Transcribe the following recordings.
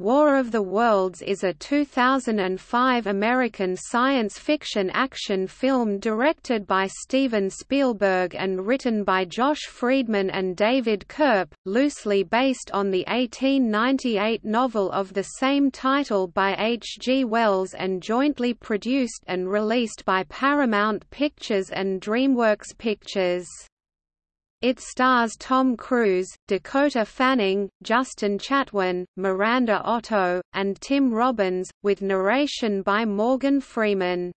War of the Worlds is a 2005 American science fiction action film directed by Steven Spielberg and written by Josh Friedman and David Koepp, loosely based on the 1898 novel of the same title by H. G. Wells and jointly produced and released by Paramount Pictures and DreamWorks Pictures. It stars Tom Cruise, Dakota Fanning, Justin Chatwin, Miranda Otto, and Tim Robbins, with narration by Morgan Freeman.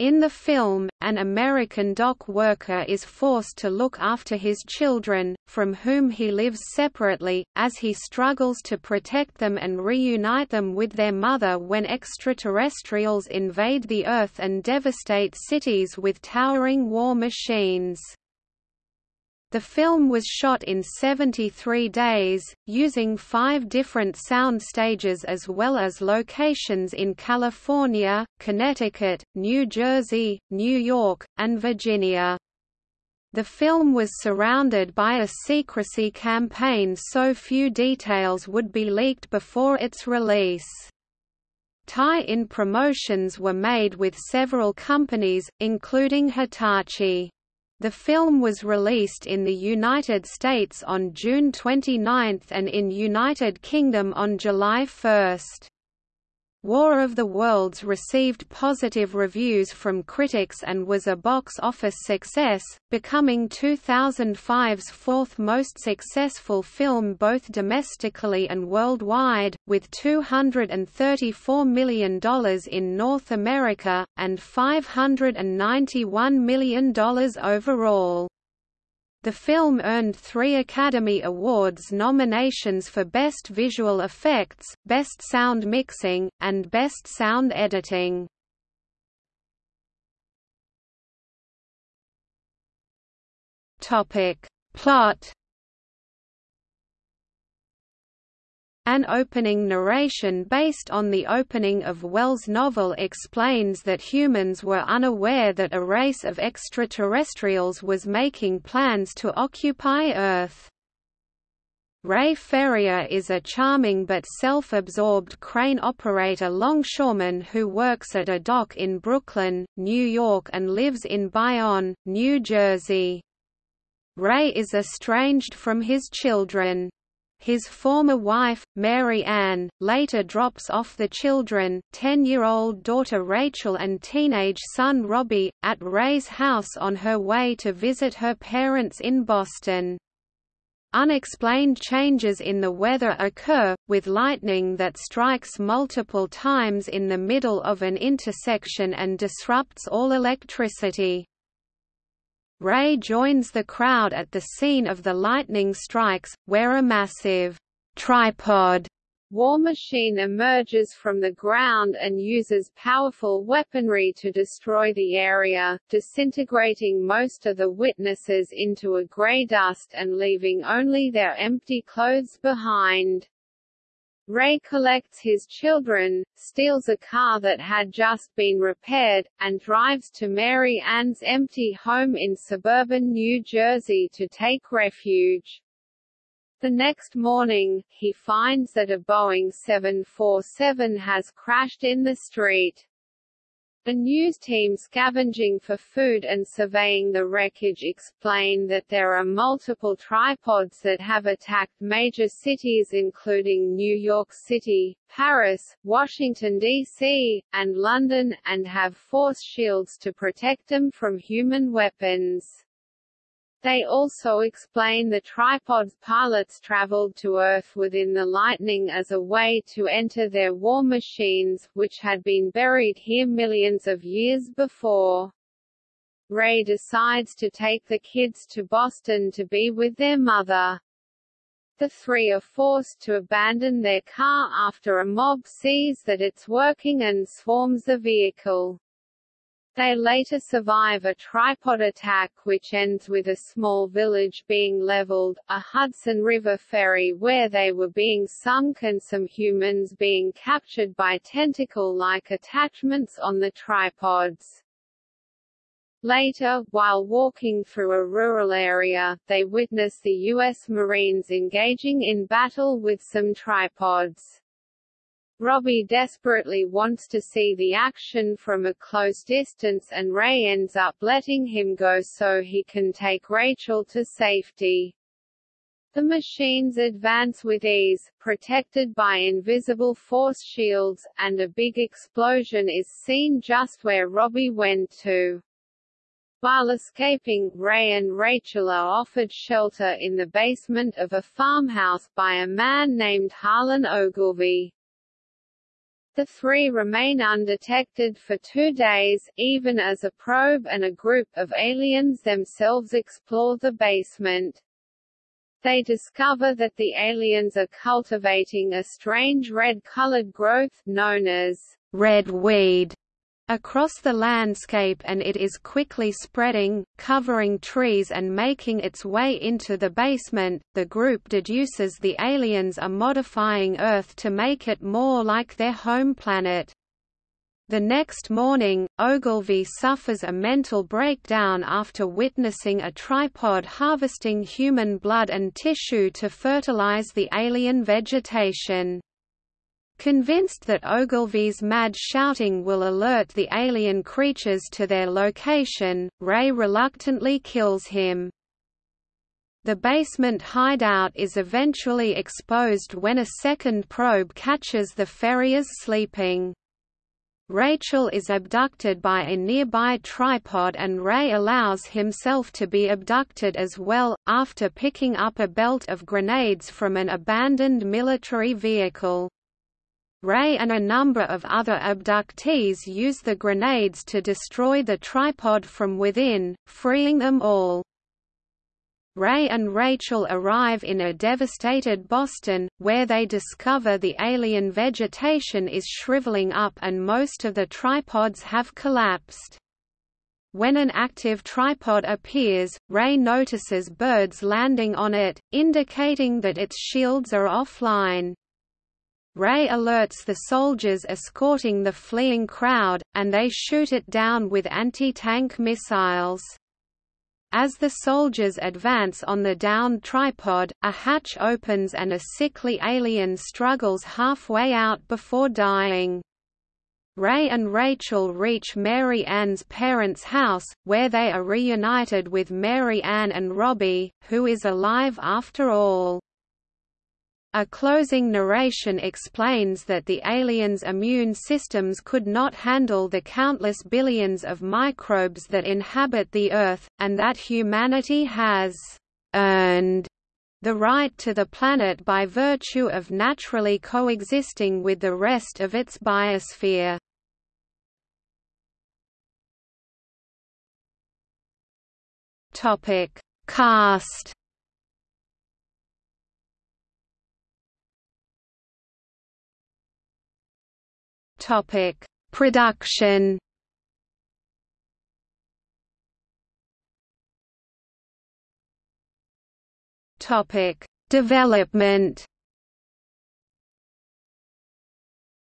In the film, an American dock worker is forced to look after his children, from whom he lives separately, as he struggles to protect them and reunite them with their mother when extraterrestrials invade the Earth and devastate cities with towering war machines. The film was shot in 73 days, using five different sound stages as well as locations in California, Connecticut, New Jersey, New York, and Virginia. The film was surrounded by a secrecy campaign so few details would be leaked before its release. Tie-in promotions were made with several companies, including Hitachi. The film was released in the United States on June 29 and in United Kingdom on July 1. War of the Worlds received positive reviews from critics and was a box office success, becoming 2005's fourth most successful film both domestically and worldwide, with $234 million in North America, and $591 million overall. The film earned three Academy Awards nominations for Best Visual Effects, Best Sound Mixing, and Best Sound Editing. Plot An opening narration based on the opening of Wells' novel explains that humans were unaware that a race of extraterrestrials was making plans to occupy Earth. Ray Ferrier is a charming but self-absorbed crane operator longshoreman who works at a dock in Brooklyn, New York and lives in Bayonne, New Jersey. Ray is estranged from his children. His former wife, Mary Ann, later drops off the children, 10-year-old daughter Rachel and teenage son Robbie, at Ray's house on her way to visit her parents in Boston. Unexplained changes in the weather occur, with lightning that strikes multiple times in the middle of an intersection and disrupts all electricity. Ray joins the crowd at the scene of the lightning strikes, where a massive tripod war machine emerges from the ground and uses powerful weaponry to destroy the area, disintegrating most of the witnesses into a gray dust and leaving only their empty clothes behind. Ray collects his children, steals a car that had just been repaired, and drives to Mary Ann's empty home in suburban New Jersey to take refuge. The next morning, he finds that a Boeing 747 has crashed in the street. A news team scavenging for food and surveying the wreckage explain that there are multiple tripods that have attacked major cities including New York City, Paris, Washington, D.C., and London, and have force shields to protect them from human weapons. They also explain the tripod's pilots traveled to Earth within the lightning as a way to enter their war machines, which had been buried here millions of years before. Ray decides to take the kids to Boston to be with their mother. The three are forced to abandon their car after a mob sees that it's working and swarms the vehicle. They later survive a tripod attack which ends with a small village being leveled, a Hudson River ferry where they were being sunk and some humans being captured by tentacle-like attachments on the tripods. Later, while walking through a rural area, they witness the U.S. Marines engaging in battle with some tripods. Robbie desperately wants to see the action from a close distance and Ray ends up letting him go so he can take Rachel to safety. The machines advance with ease, protected by invisible force shields, and a big explosion is seen just where Robbie went to. While escaping, Ray and Rachel are offered shelter in the basement of a farmhouse by a man named Harlan Ogilvy. The three remain undetected for two days, even as a probe and a group of aliens themselves explore the basement. They discover that the aliens are cultivating a strange red-colored growth, known as red weed, across the landscape and it is quickly spreading, covering trees and making its way into the basement. The group deduces the aliens are modifying Earth to make it more like their home planet. The next morning, Ogilvy suffers a mental breakdown after witnessing a tripod harvesting human blood and tissue to fertilize the alien vegetation. Convinced that Ogilvy's mad shouting will alert the alien creatures to their location, Ray reluctantly kills him. The basement hideout is eventually exposed when a second probe catches the Ferriers sleeping. Rachel is abducted by a nearby tripod and Ray allows himself to be abducted as well, after picking up a belt of grenades from an abandoned military vehicle. Ray and a number of other abductees use the grenades to destroy the tripod from within, freeing them all. Ray and Rachel arrive in a devastated Boston, where they discover the alien vegetation is shriveling up and most of the tripods have collapsed. When an active tripod appears, Ray notices birds landing on it, indicating that its shields are offline. Ray alerts the soldiers escorting the fleeing crowd, and they shoot it down with anti-tank missiles. As the soldiers advance on the downed tripod, a hatch opens and a sickly alien struggles halfway out before dying. Ray and Rachel reach Mary Ann's parents' house, where they are reunited with Mary Ann and Robbie, who is alive after all. A closing narration explains that the aliens' immune systems could not handle the countless billions of microbes that inhabit the Earth, and that humanity has earned the right to the planet by virtue of naturally coexisting with the rest of its biosphere. Cast Topic: Production. Topic: Development.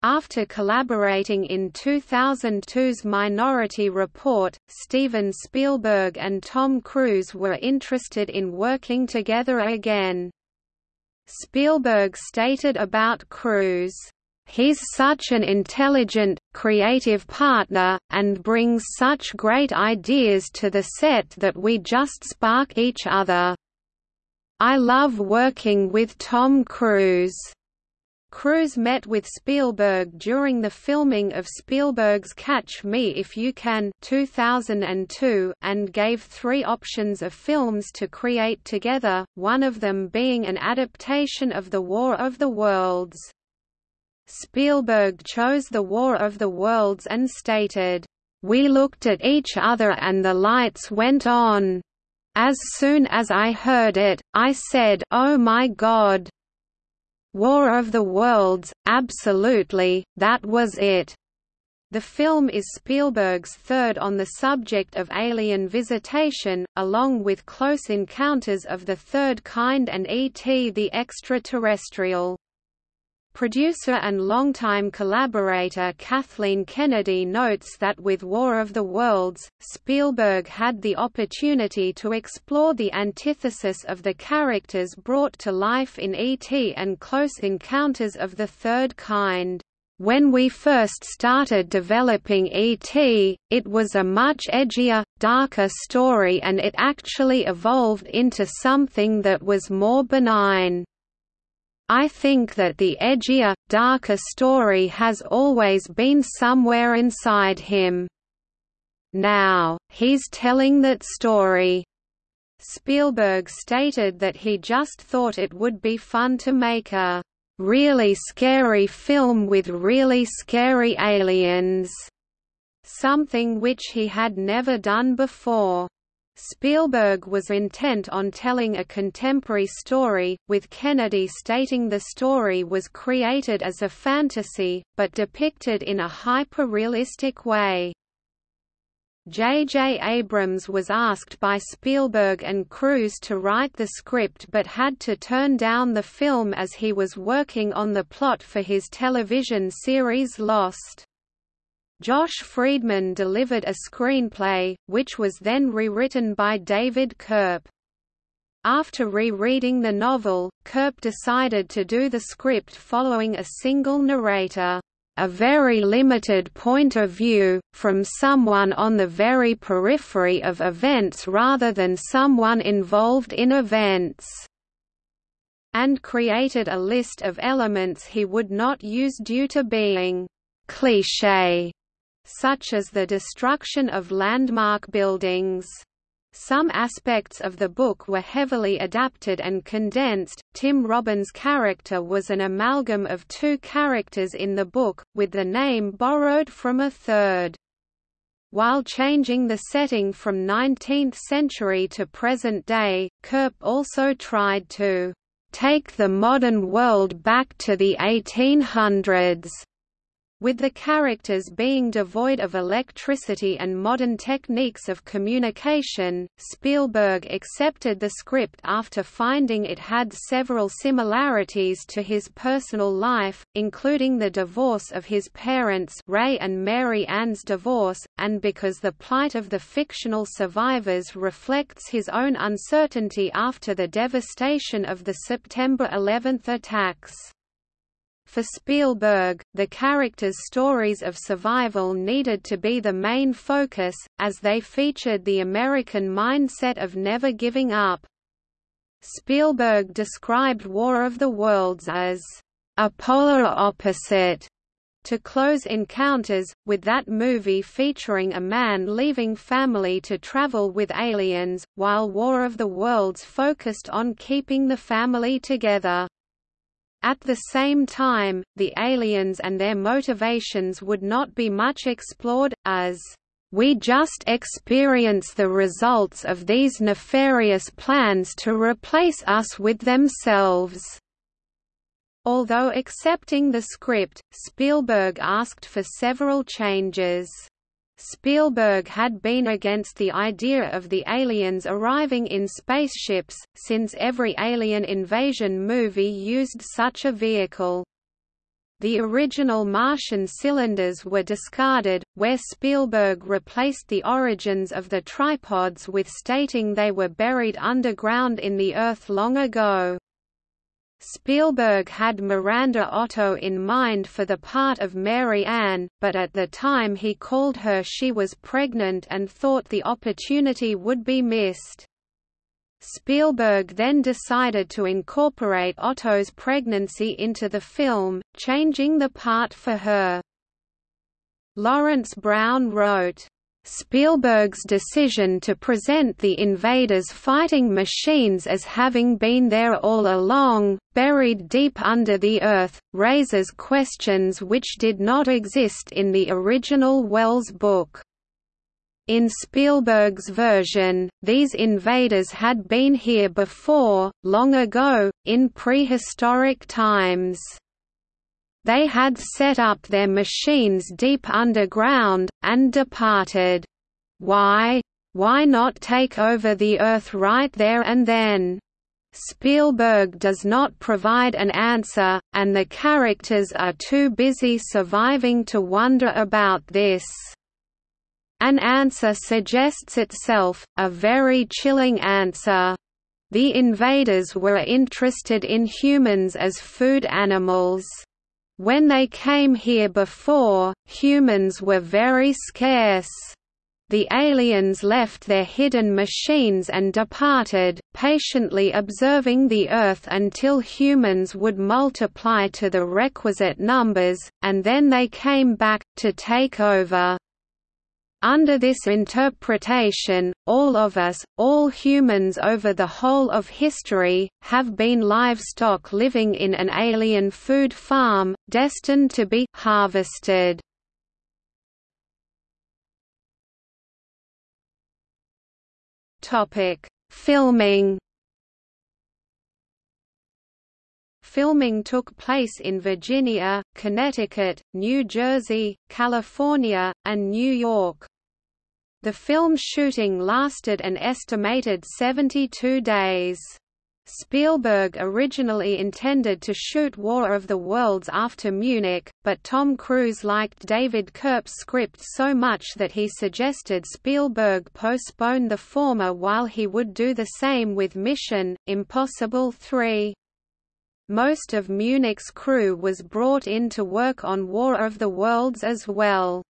After collaborating in 2002's Minority Report, Steven Spielberg and Tom Cruise were interested in working together again. Spielberg stated about Cruise, He's such an intelligent, creative partner, and brings such great ideas to the set that we just spark each other. I love working with Tom Cruise. Cruise met with Spielberg during the filming of Spielberg's Catch Me If You Can 2002 and gave three options of films to create together, one of them being an adaptation of The War of the Worlds. Spielberg chose The War of the Worlds and stated, "...we looked at each other and the lights went on. As soon as I heard it, I said, oh my God! War of the Worlds, absolutely, that was it." The film is Spielberg's third on the subject of alien visitation, along with Close Encounters of the Third Kind and E.T. the Extraterrestrial. Producer and longtime collaborator Kathleen Kennedy notes that with War of the Worlds, Spielberg had the opportunity to explore the antithesis of the characters brought to life in E.T. and Close Encounters of the Third Kind. When we first started developing E.T., it was a much edgier, darker story and it actually evolved into something that was more benign. I think that the edgier, darker story has always been somewhere inside him. Now, he's telling that story. Spielberg stated that he just thought it would be fun to make a really scary film with really scary aliens, something which he had never done before. Spielberg was intent on telling a contemporary story, with Kennedy stating the story was created as a fantasy, but depicted in a hyper-realistic way. J. J. Abrams was asked by Spielberg and Cruise to write the script but had to turn down the film as he was working on the plot for his television series Lost. Josh Friedman delivered a screenplay, which was then rewritten by David Koepp. After rereading the novel, Koepp decided to do the script following a single narrator a very limited point of view, from someone on the very periphery of events rather than someone involved in events and created a list of elements he would not use due to being cliché, such as the destruction of landmark buildings. Some aspects of the book were heavily adapted and condensed. Tim Robbins' character was an amalgam of two characters in the book, with the name borrowed from a third. While changing the setting from 19th century to present day, Koepp also tried to take the modern world back to the 1800s with the characters being devoid of electricity and modern techniques of communication, Spielberg accepted the script after finding it had several similarities to his personal life, including the divorce of his parents Ray and Mary Ann's divorce, and because the plight of the fictional survivors reflects his own uncertainty after the devastation of the September 11 attacks. For Spielberg, the characters' stories of survival needed to be the main focus, as they featured the American mindset of never giving up. Spielberg described War of the Worlds as a polar opposite to Close Encounters, with that movie featuring a man leaving family to travel with aliens, while War of the Worlds focused on keeping the family together. At the same time, the aliens and their motivations would not be much explored, as we just experience the results of these nefarious plans to replace us with themselves. Although accepting the script, Spielberg asked for several changes. Spielberg had been against the idea of the aliens arriving in spaceships, since every alien invasion movie used such a vehicle. The original Martian cylinders were discarded, where Spielberg replaced the origins of the tripods with stating they were buried underground in the Earth long ago. Spielberg had Miranda Otto in mind for the part of Mary Ann, but at the time he called her she was pregnant and thought the opportunity would be missed. Spielberg then decided to incorporate Otto's pregnancy into the film, changing the part for her. Lawrence Brown wrote, Spielberg's decision to present the invaders' fighting machines as having been there all along, buried deep under the earth, raises questions which did not exist in the original Wells book. In Spielberg's version, these invaders had been here before, long ago, in prehistoric times. They had set up their machines deep underground, and departed. Why? Why not take over the Earth right there and then? Spielberg does not provide an answer, and the characters are too busy surviving to wonder about this. An answer suggests itself, a very chilling answer. The invaders were interested in humans as food animals. When they came here before, humans were very scarce. The aliens left their hidden machines and departed, patiently observing the Earth until humans would multiply to the requisite numbers, and then they came back, to take over. Under this interpretation, all of us, all humans over the whole of history, have been livestock living in an alien food farm, destined to be harvested. Filming Filming took place in Virginia, Connecticut, New Jersey, California, and New York. The film shooting lasted an estimated 72 days. Spielberg originally intended to shoot War of the Worlds after Munich, but Tom Cruise liked David Koepp's script so much that he suggested Spielberg postpone the former while he would do the same with Mission, Impossible 3. Most of Munich's crew was brought in to work on War of the Worlds as well.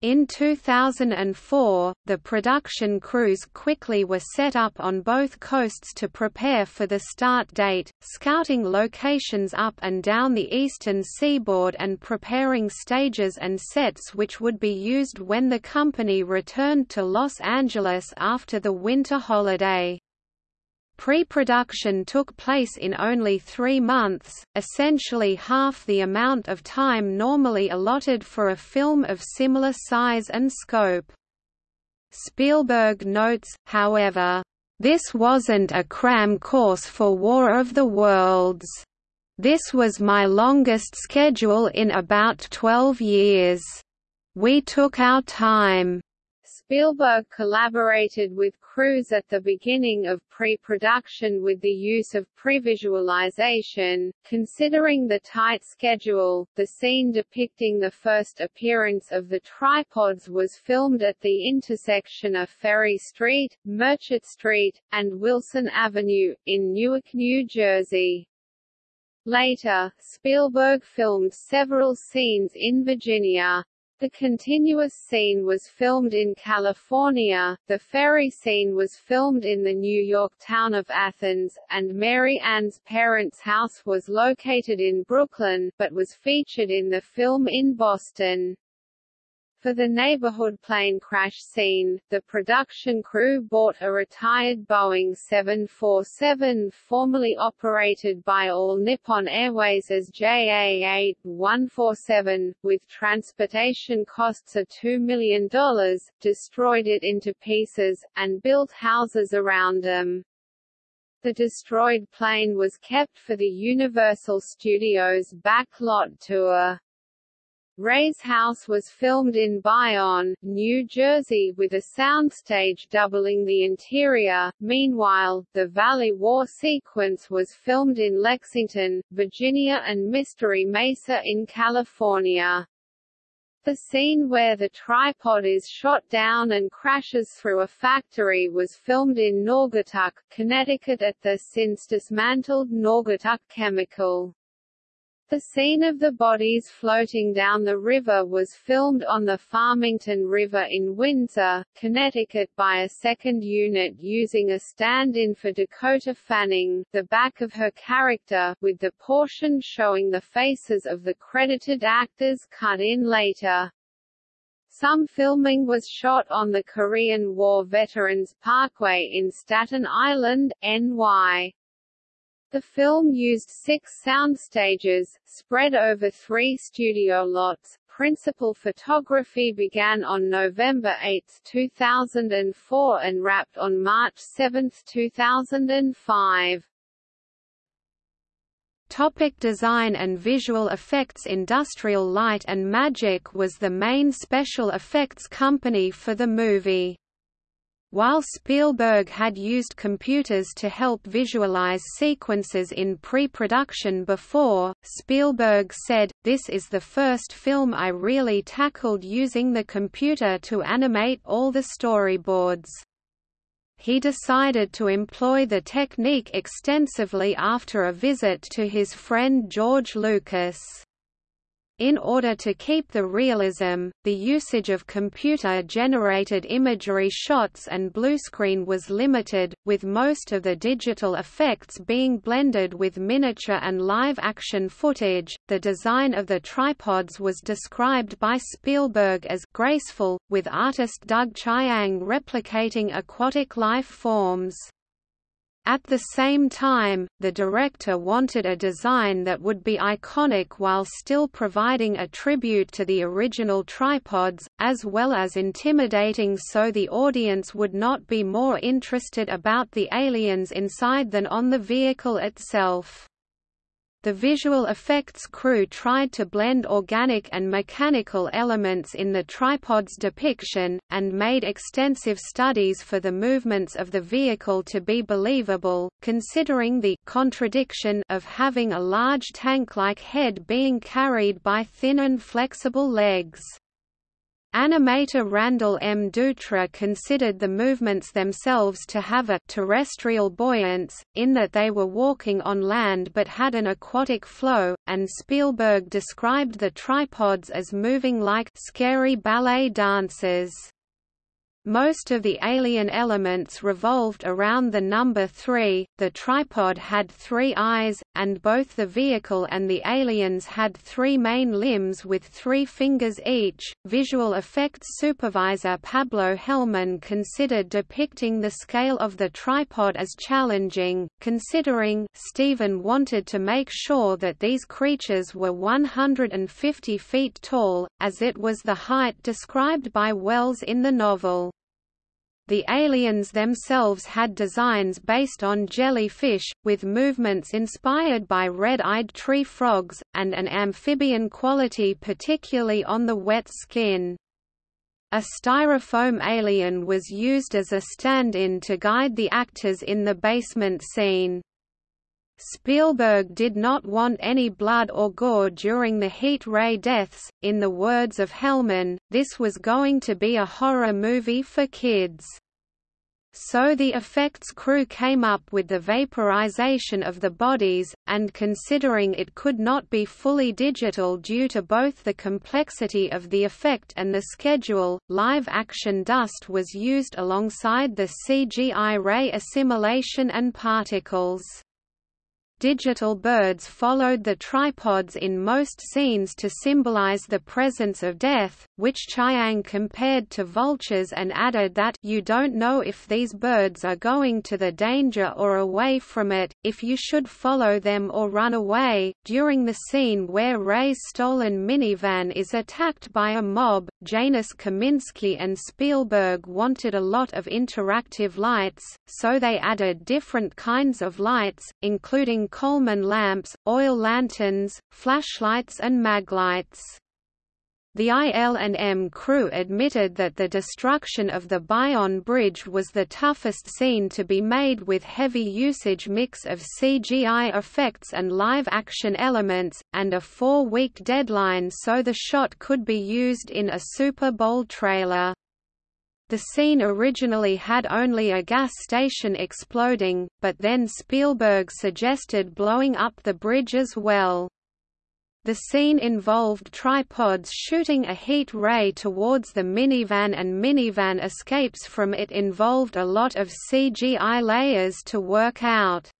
In 2004, the production crews quickly were set up on both coasts to prepare for the start date, scouting locations up and down the eastern seaboard and preparing stages and sets which would be used when the company returned to Los Angeles after the winter holiday. Pre-production took place in only three months, essentially half the amount of time normally allotted for a film of similar size and scope. Spielberg notes, however, "...this wasn't a cram course for War of the Worlds. This was my longest schedule in about 12 years. We took our time." Spielberg collaborated with crews at the beginning of pre-production with the use of previsualization. Considering the tight schedule, the scene depicting the first appearance of the tripods was filmed at the intersection of Ferry Street, Merchant Street, and Wilson Avenue, in Newark, New Jersey. Later, Spielberg filmed several scenes in Virginia. The continuous scene was filmed in California, the ferry scene was filmed in the New York town of Athens, and Mary Ann's parents' house was located in Brooklyn, but was featured in the film in Boston. For the neighborhood plane crash scene, the production crew bought a retired Boeing 747 formerly operated by All Nippon Airways as JA-8-147, with transportation costs of $2 million, destroyed it into pieces, and built houses around them. The destroyed plane was kept for the Universal Studios backlot tour. Ray's house was filmed in Bayonne, New Jersey with a soundstage doubling the interior. Meanwhile, the Valley War sequence was filmed in Lexington, Virginia and Mystery Mesa in California. The scene where the tripod is shot down and crashes through a factory was filmed in Naugatuck, Connecticut at the since dismantled Naugatuck Chemical. The scene of the bodies floating down the river was filmed on the Farmington River in Windsor, Connecticut by a second unit using a stand-in for Dakota Fanning, the back of her character, with the portion showing the faces of the credited actors cut in later. Some filming was shot on the Korean War Veterans Parkway in Staten Island, NY. The film used six sound stages, spread over three studio lots. Principal photography began on November 8, 2004 and wrapped on March 7, 2005. Topic design and visual effects Industrial Light and Magic was the main special effects company for the movie. While Spielberg had used computers to help visualize sequences in pre-production before, Spielberg said, this is the first film I really tackled using the computer to animate all the storyboards. He decided to employ the technique extensively after a visit to his friend George Lucas. In order to keep the realism, the usage of computer-generated imagery shots and bluescreen was limited, with most of the digital effects being blended with miniature and live-action footage. The design of the tripods was described by Spielberg as graceful, with artist Doug Chiang replicating aquatic life forms. At the same time, the director wanted a design that would be iconic while still providing a tribute to the original tripods, as well as intimidating so the audience would not be more interested about the aliens inside than on the vehicle itself. The visual effects crew tried to blend organic and mechanical elements in the tripod's depiction, and made extensive studies for the movements of the vehicle to be believable, considering the contradiction of having a large tank-like head being carried by thin and flexible legs. Animator Randall M. Dutra considered the movements themselves to have a terrestrial buoyance, in that they were walking on land but had an aquatic flow, and Spielberg described the tripods as moving like scary ballet dancers. Most of the alien elements revolved around the number 3, the tripod had three eyes, and both the vehicle and the aliens had three main limbs with three fingers each. Visual effects supervisor Pablo Helman considered depicting the scale of the tripod as challenging, considering Steven wanted to make sure that these creatures were 150 feet tall, as it was the height described by Wells in the novel. The aliens themselves had designs based on jellyfish, with movements inspired by red-eyed tree frogs, and an amphibian quality particularly on the wet skin. A styrofoam alien was used as a stand-in to guide the actors in the basement scene. Spielberg did not want any blood or gore during the heat ray deaths. In the words of Helman, this was going to be a horror movie for kids. So the effects crew came up with the vaporization of the bodies, and considering it could not be fully digital due to both the complexity of the effect and the schedule, live-action dust was used alongside the CGI ray assimilation and particles. Digital birds followed the tripods in most scenes to symbolize the presence of death, which Chiang compared to vultures and added that you don't know if these birds are going to the danger or away from it, if you should follow them or run away. During the scene where Ray's stolen minivan is attacked by a mob, Janus Kaminski and Spielberg wanted a lot of interactive lights, so they added different kinds of lights, including Coleman lamps, oil lanterns, flashlights and maglights. The IL&M crew admitted that the destruction of the Bayonne Bridge was the toughest scene to be made with heavy usage mix of CGI effects and live-action elements, and a four-week deadline so the shot could be used in a Super Bowl trailer. The scene originally had only a gas station exploding, but then Spielberg suggested blowing up the bridge as well. The scene involved tripods shooting a heat ray towards the minivan and minivan escapes from it involved a lot of CGI layers to work out.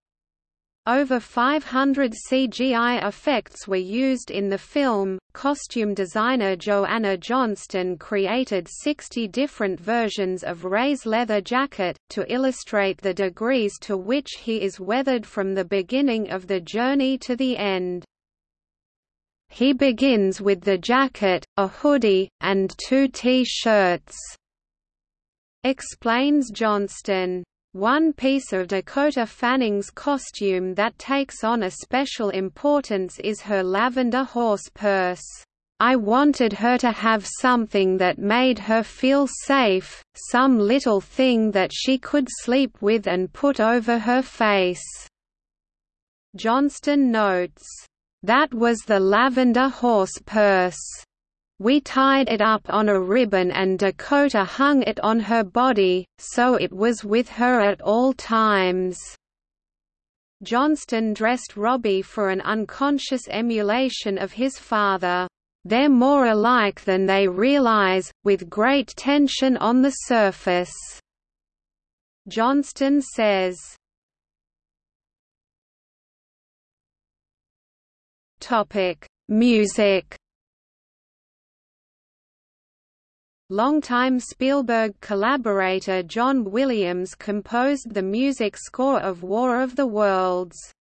Over 500 CGI effects were used in the film. Costume designer Joanna Johnston created 60 different versions of Ray's leather jacket, to illustrate the degrees to which he is weathered from the beginning of the journey to the end. He begins with the jacket, a hoodie, and two T-shirts, explains Johnston. One piece of Dakota Fanning's costume that takes on a special importance is her lavender horse purse. I wanted her to have something that made her feel safe, some little thing that she could sleep with and put over her face." Johnston notes, "That was the lavender horse purse." We tied it up on a ribbon and Dakota hung it on her body, so it was with her at all times. Johnston dressed Robbie for an unconscious emulation of his father. They're more alike than they realize, with great tension on the surface." Johnston says. Music Longtime Spielberg collaborator John Williams composed the music score of War of the Worlds.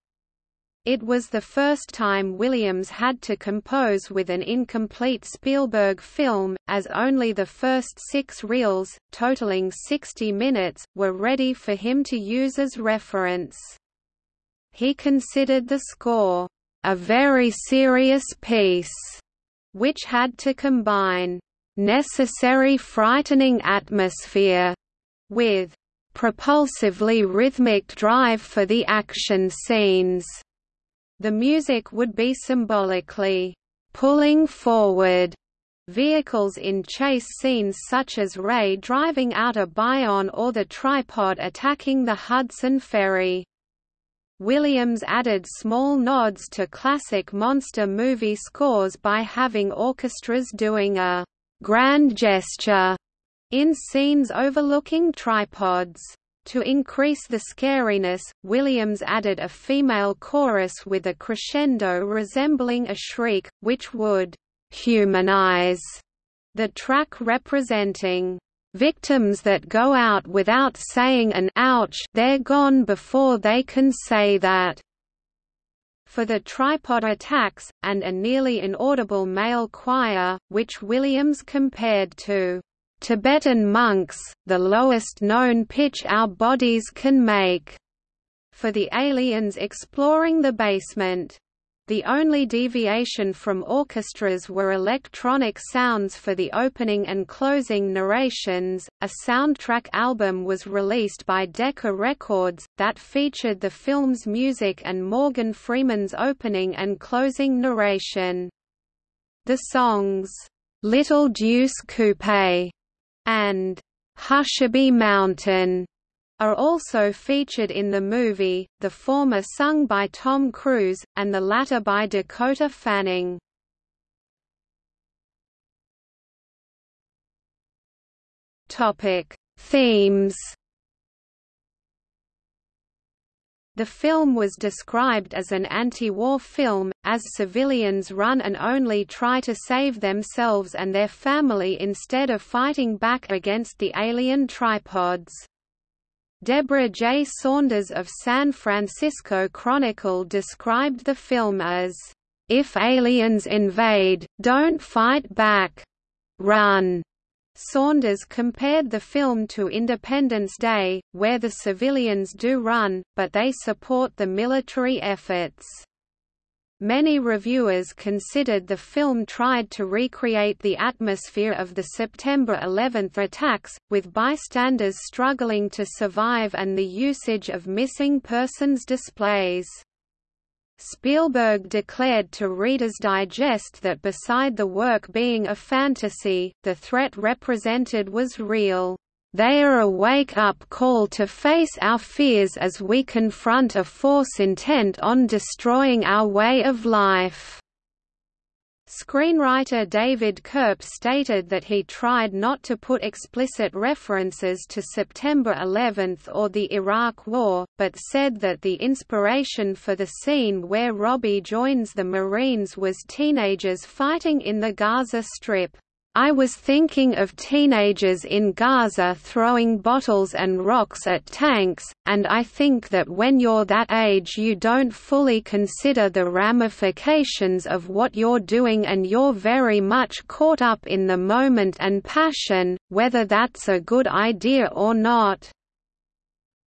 It was the first time Williams had to compose with an incomplete Spielberg film, as only the first six reels, totaling 60 minutes, were ready for him to use as reference. He considered the score, "...a very serious piece," which had to combine necessary frightening atmosphere, with propulsively rhythmic drive for the action scenes. The music would be symbolically pulling forward vehicles in chase scenes such as Ray driving out a Bayonne or the tripod attacking the Hudson Ferry. Williams added small nods to classic monster movie scores by having orchestras doing a grand gesture in scenes overlooking tripods. To increase the scariness, Williams added a female chorus with a crescendo resembling a shriek, which would humanize the track representing victims that go out without saying an ouch they're gone before they can say that for the tripod attacks, and a nearly inaudible male choir, which Williams compared to Tibetan monks, the lowest known pitch our bodies can make, for the aliens exploring the basement. The only deviation from orchestras were electronic sounds for the opening and closing narrations. A soundtrack album was released by Decca Records that featured the film's music and Morgan Freeman's opening and closing narration. The songs Little Deuce Coupe and Hushabye Mountain are also featured in the movie, the former sung by Tom Cruise, and the latter by Dakota Fanning. Themes The film was described as an anti-war film, as civilians run and only try to save themselves and their family instead of fighting back against the alien tripods. Deborah J. Saunders of San Francisco Chronicle described the film as, "...if aliens invade, don't fight back. Run." Saunders compared the film to Independence Day, where the civilians do run, but they support the military efforts. Many reviewers considered the film tried to recreate the atmosphere of the September 11 attacks, with bystanders struggling to survive and the usage of missing persons displays. Spielberg declared to Reader's Digest that beside the work being a fantasy, the threat represented was real. They are a wake-up call to face our fears as we confront a force intent on destroying our way of life." Screenwriter David Koepp stated that he tried not to put explicit references to September 11 or the Iraq War, but said that the inspiration for the scene where Robbie joins the Marines was teenagers fighting in the Gaza Strip. I was thinking of teenagers in Gaza throwing bottles and rocks at tanks, and I think that when you're that age you don't fully consider the ramifications of what you're doing and you're very much caught up in the moment and passion, whether that's a good idea or not.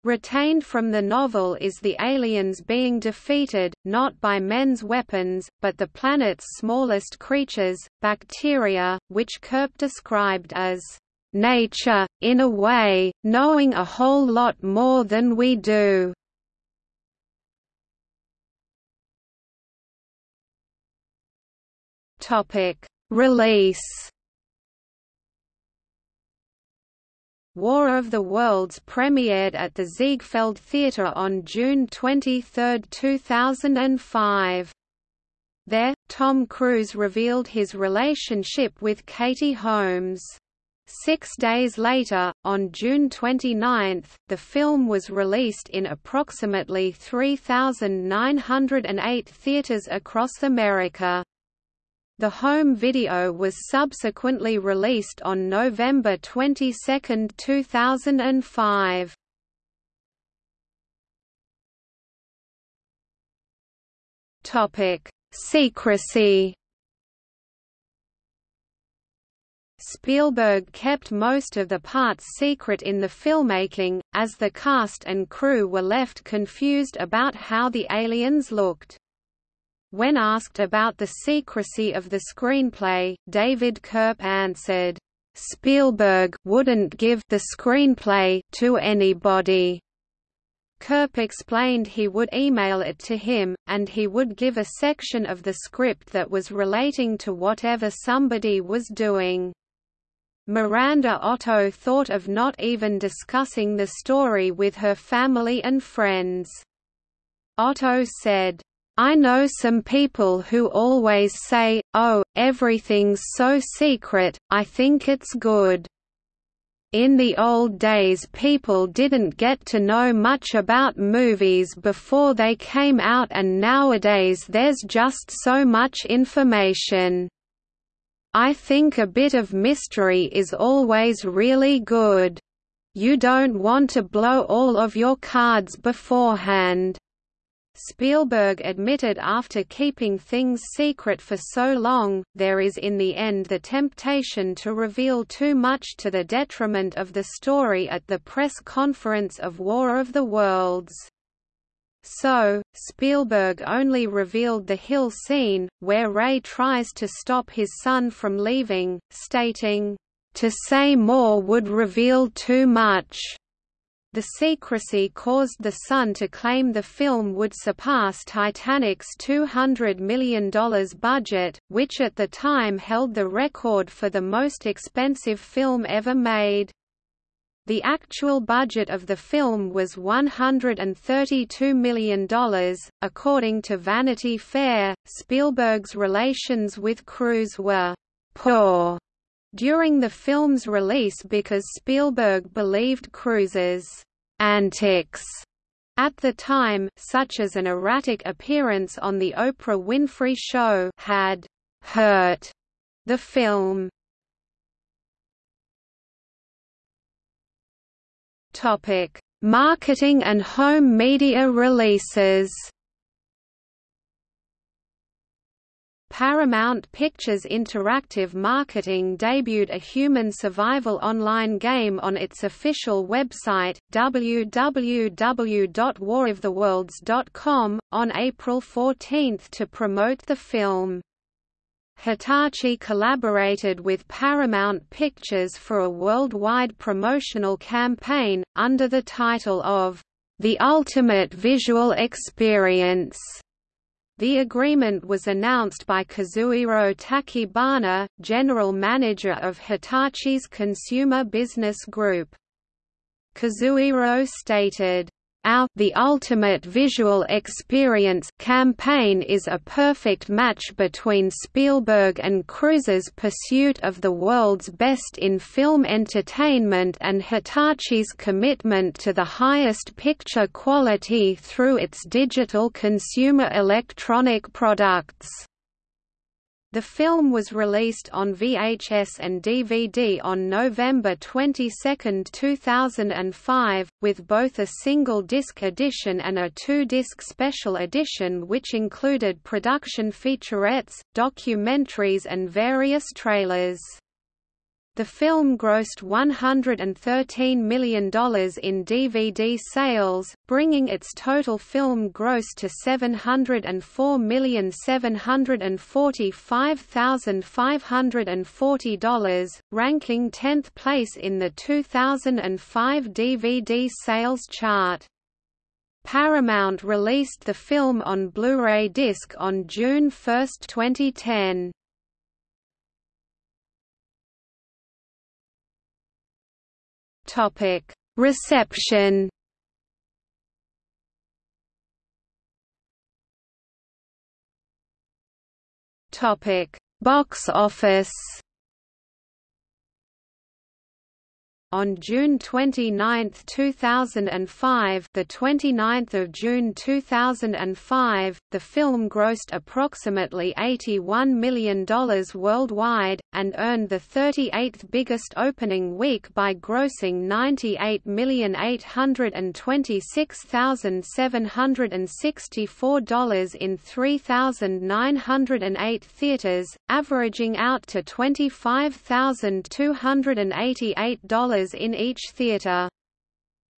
Retained from the novel is the aliens being defeated, not by men's weapons, but the planet's smallest creatures, bacteria, which Koepp described as nature, in a way, knowing a whole lot more than we do. Release War of the Worlds premiered at the Ziegfeld Theatre on June 23, 2005. There, Tom Cruise revealed his relationship with Katie Holmes. Six days later, on June 29, the film was released in approximately 3,908 theaters across America. The home video was subsequently released on November 22, 2005. Topic: Secrecy Spielberg kept most of the parts secret in the filmmaking, as the cast and crew were left confused about how the aliens looked. When asked about the secrecy of the screenplay, David Koepp answered, "Spielberg wouldn't give the screenplay to anybody." Koepp explained he would email it to him, and he would give a section of the script that was relating to whatever somebody was doing. Miranda Otto thought of not even discussing the story with her family and friends. Otto said, I know some people who always say, oh, everything's so secret, I think it's good. In the old days people didn't get to know much about movies before they came out and nowadays there's just so much information. I think a bit of mystery is always really good. You don't want to blow all of your cards beforehand. Spielberg admitted after keeping things secret for so long, there is in the end the temptation to reveal too much to the detriment of the story at the press conference of War of the Worlds. So, Spielberg only revealed the hill scene, where Ray tries to stop his son from leaving, stating, "...to say more would reveal too much." The secrecy caused the Sun to claim the film would surpass Titanic's $200 million budget, which at the time held the record for the most expensive film ever made. The actual budget of the film was $132 million. According to Vanity Fair, Spielberg's relations with Cruise were poor during the film's release because Spielberg believed Cruise's antics at the time, such as an erratic appearance on The Oprah Winfrey Show, had hurt the film. Topic: Marketing and home media releases. Paramount Pictures Interactive Marketing debuted a human survival online game on its official website, www.waroftheworlds.com, on April 14 to promote the film. Hitachi collaborated with Paramount Pictures for a worldwide promotional campaign, under the title of, "...the ultimate visual experience." The agreement was announced by Kazuhiro Tachibana, general manager of Hitachi's Consumer Business Group. Kazuhiro stated, our The Ultimate Visual Experience campaign is a perfect match between Spielberg and Cruise's pursuit of the world's best in film entertainment and Hitachi's commitment to the highest picture quality through its digital consumer electronic products. The film was released on VHS and DVD on November 22, 2005, with both a single-disc edition and a two-disc special edition which included production featurettes, documentaries and various trailers. The film grossed $113 million in DVD sales, bringing its total film gross to $704,745,540, ranking 10th place in the 2005 DVD sales chart. Paramount released the film on Blu-ray disc on June 1, 2010. Topic: Reception. Topic: Box office. On June 29, 2005, the 29th of June 2005, the film grossed approximately $81 million worldwide and earned the 38th biggest opening week by grossing $98,826,764 in 3,908 theaters, averaging out to $25,288 in each theater.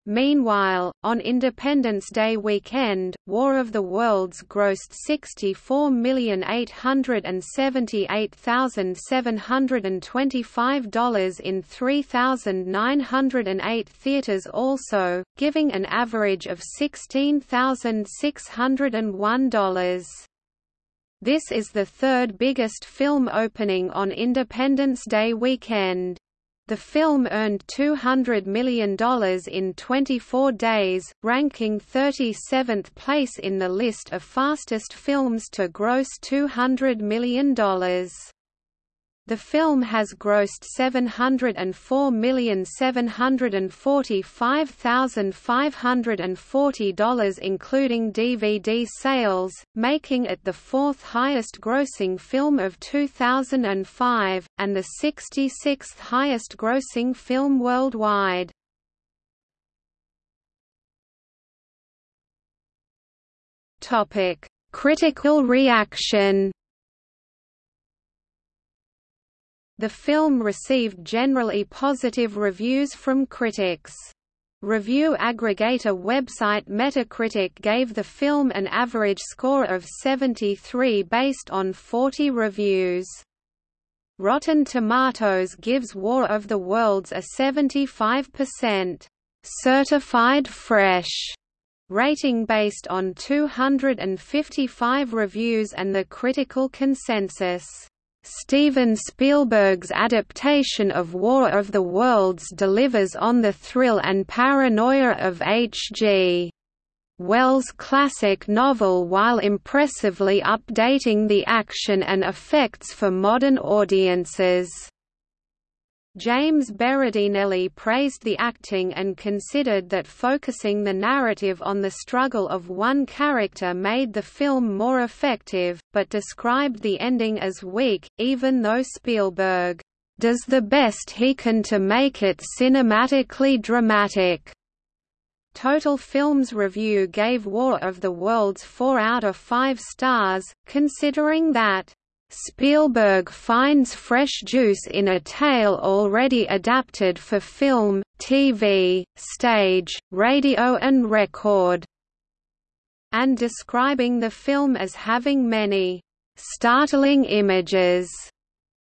Meanwhile, on Independence Day weekend, War of the Worlds grossed $64,878,725 in 3,908 theaters also, giving an average of $16,601. This is the third biggest film opening on Independence Day weekend. The film earned $200 million in 24 days, ranking 37th place in the list of fastest films to gross $200 million. The film has grossed $704,745,540 including DVD sales, making it the fourth highest grossing film of 2005, and the 66th highest grossing film worldwide. Critical reaction The film received generally positive reviews from critics. Review aggregator website Metacritic gave the film an average score of 73 based on 40 reviews. Rotten Tomatoes gives War of the Worlds a 75% certified fresh rating based on 255 reviews and the critical consensus. Steven Spielberg's adaptation of War of the Worlds delivers on the thrill and paranoia of H.G. Wells' classic novel while impressively updating the action and effects for modern audiences. James Berardinelli praised the acting and considered that focusing the narrative on the struggle of one character made the film more effective, but described the ending as weak, even though Spielberg does the best he can to make it cinematically dramatic. Total Films Review gave War of the Worlds 4 out of 5 stars, considering that Spielberg finds fresh juice in a tale already adapted for film, TV, stage, radio and record, and describing the film as having many startling images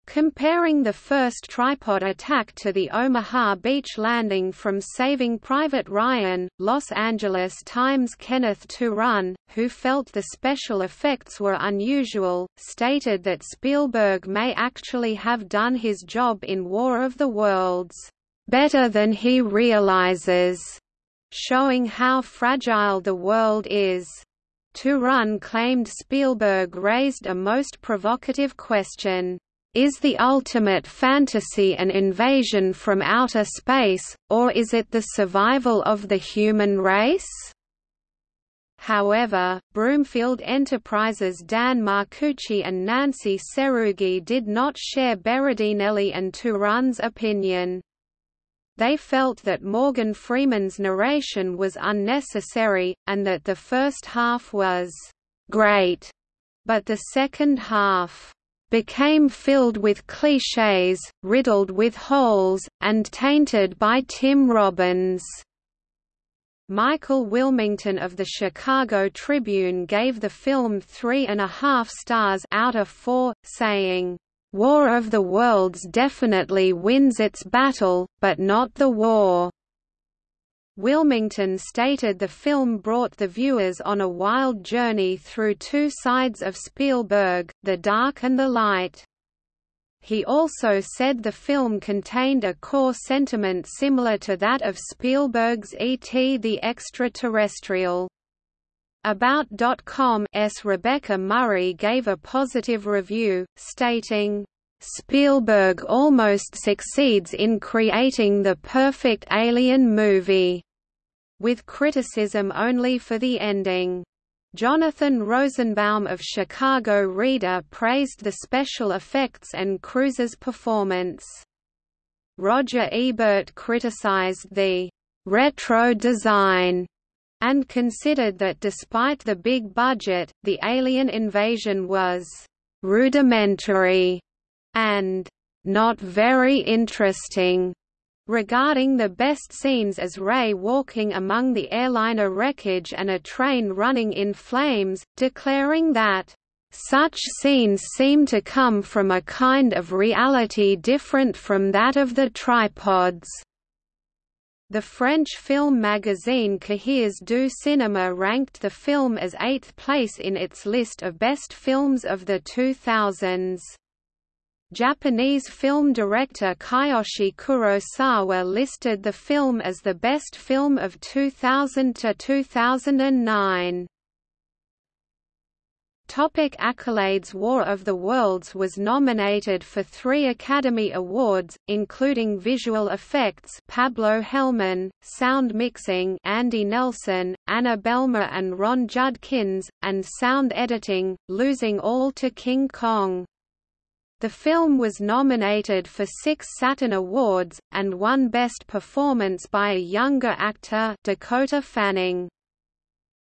Comparing the first tripod attack to the Omaha Beach landing from Saving Private Ryan, Los Angeles Times Kenneth Turan, who felt the special effects were unusual, stated that Spielberg may actually have done his job in War of the Worlds, "...better than he realizes," showing how fragile the world is. Turan claimed Spielberg raised a most provocative question is the ultimate fantasy an invasion from outer space, or is it the survival of the human race? However, Broomfield Enterprises' Dan Marcucci and Nancy Serugi did not share Berardinelli and Turan's opinion. They felt that Morgan Freeman's narration was unnecessary, and that the first half was «great», but the second half became filled with clichés, riddled with holes, and tainted by Tim Robbins. Michael Wilmington of the Chicago Tribune gave the film three and a half stars out of four, saying, "...War of the Worlds definitely wins its battle, but not the war." Wilmington stated the film brought the viewers on a wild journey through two sides of Spielberg, the dark and the light. He also said the film contained a core sentiment similar to that of Spielberg's E.T. the Extraterrestrial. About.com's Rebecca Murray gave a positive review, stating, Spielberg almost succeeds in creating the perfect alien movie, with criticism only for the ending. Jonathan Rosenbaum of Chicago Reader praised the special effects and Cruise's performance. Roger Ebert criticized the retro design and considered that despite the big budget, the alien invasion was rudimentary and not very interesting. Regarding the best scenes as Ray walking among the airliner wreckage and a train running in flames, declaring that, "...such scenes seem to come from a kind of reality different from that of the tripods." The French film magazine Cahiers du Cinéma ranked the film as eighth place in its list of best films of the 2000s. Japanese film director Kiyoshi Kurosawa listed the film as the best film of 2000 to 2009. Topic accolades War of the Worlds was nominated for three Academy Awards, including Visual Effects Pablo Helman, Sound Mixing Andy Nelson, Anna Behlmer and Ron Judkins, and Sound Editing, losing all to King Kong. The film was nominated for six Saturn Awards, and won Best Performance by a Younger Actor Dakota Fanning.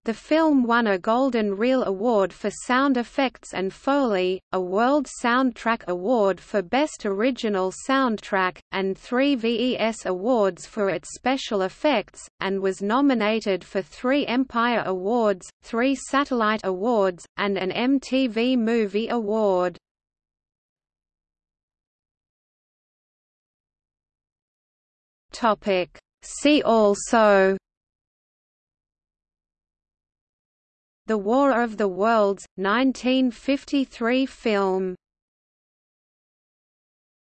The film won a Golden Reel Award for Sound Effects and Foley, a World Soundtrack Award for Best Original Soundtrack, and three VES Awards for its special effects, and was nominated for three Empire Awards, three Satellite Awards, and an MTV Movie Award. See also the War of the Worlds, 1953 film